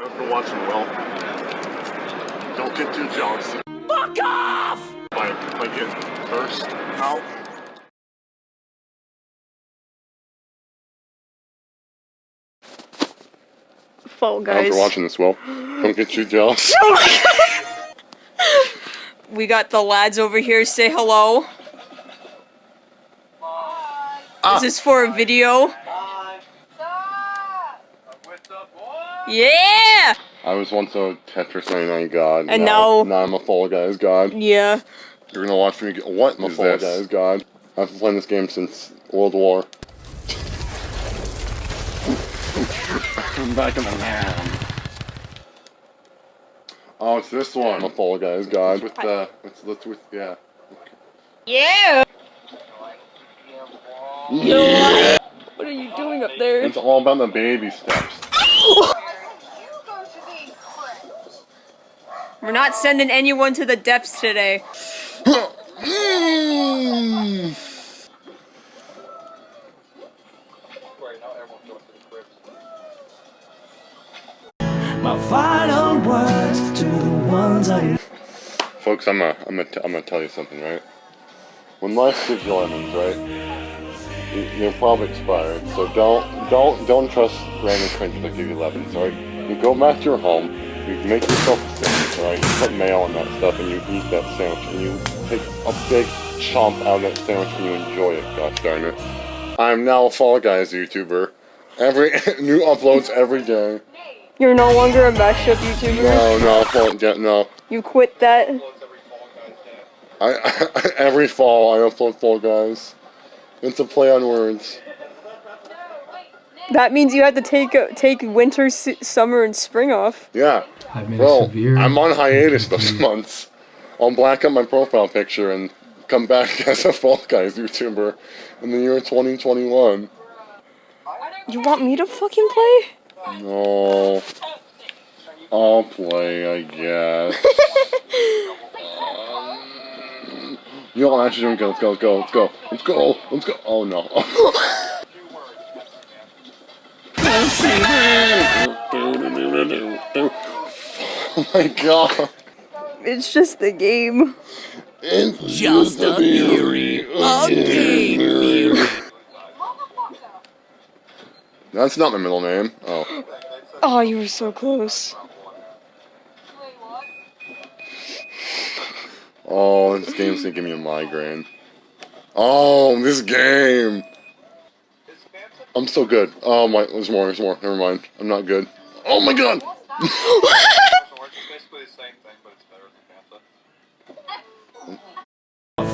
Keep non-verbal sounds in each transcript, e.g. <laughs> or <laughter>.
After watching well, don't get too jealous. Fuck off! By, by getting cursed out. Fall Guys. After watching this well, don't get too jealous. <laughs> We got the lads over here. Say hello. Ah. Is this for a video? Yeah! I was once a Tetris 99 god. And now- now I'm a Fall Guys god. Yeah. You're gonna watch me get what? I'm a Fall Guys god. I've been playing this game since World War. I'm back in the land. Oh, it's this one. I'm a Fall Guys god. With uh, the, with, the, with, yeah. Yeah! Yeah! What are you doing up there? It's all about the baby steps. We're not sending anyone to the depths today. My final words to the ones I Folks, I'm gonna, I'm gonna, t- I'm gonna tell you something, right? When life gives you lemons, right? you- They're probably expired, so don't, don't, don't trust random strangers that give you lemons, alright? You go back to your home, you make yourself a sandwich, right? You put mayo on that stuff, and you eat that sandwich, and you take a big chomp out of that sandwich, and you enjoy it. Gosh darn it! I'm now a Fall Guys YouTuber. Every <laughs> new uploads every day. You're no longer a mashup YouTuber. No, no, Fall, yeah, no. You quit that. I, <laughs> every fall I upload Fall Guys. It's a play on words. That means you had to take uh, take winter, summer, and spring off. Yeah. I've made a Well, severe. I'm on hiatus those months. I'll black up my profile picture and come back <laughs> as a Fall Guys YouTuber in the year 2021. You want me to fucking play? No. I'll play, I guess. um, you know what? Actually, let's go, let's go, let's go, let's go, let's go. Oh no. <laughs> <laughs> oh my god. It's just the game. It's Just a theory. A oh, game theory. That's not my middle name. Oh. Oh, you were so close. Oh, this game's gonna give me a migraine. Oh, this game! I'm so good. Oh my, there's more, there's more. Never mind. I'm not good. Oh my god! <laughs>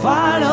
Final